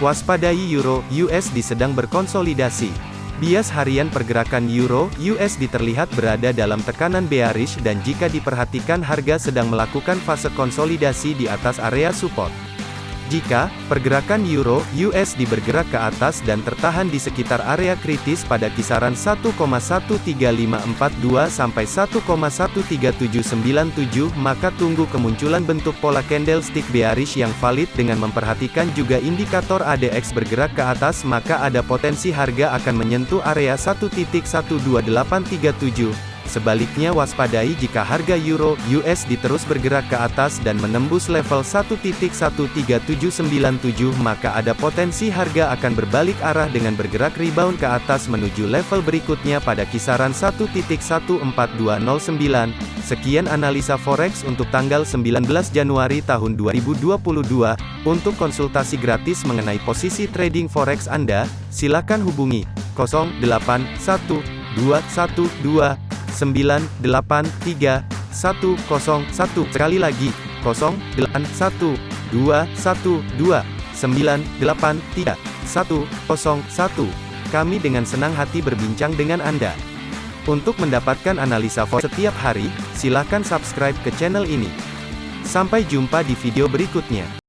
Waspadai Euro USD sedang berkonsolidasi. Bias harian pergerakan Euro USD terlihat berada dalam tekanan bearish dan jika diperhatikan harga sedang melakukan fase konsolidasi di atas area support. Jika pergerakan euro USD bergerak ke atas dan tertahan di sekitar area kritis pada kisaran 1,13542 sampai 1,13797, maka tunggu kemunculan bentuk pola candlestick bearish yang valid dengan memperhatikan juga indikator ADX bergerak ke atas, maka ada potensi harga akan menyentuh area 1.12837. Sebaliknya waspadai jika harga euro USD terus bergerak ke atas dan menembus level 1.13797 maka ada potensi harga akan berbalik arah dengan bergerak rebound ke atas menuju level berikutnya pada kisaran 1.14209. Sekian analisa forex untuk tanggal 19 Januari tahun 2022. Untuk konsultasi gratis mengenai posisi trading forex Anda, silakan hubungi 081212 983 101 sekali lagi 081 212 983 101 kami dengan senang hati berbincang dengan Anda. Untuk mendapatkan analisa forex setiap hari silakan subscribe ke channel ini. Sampai jumpa di video berikutnya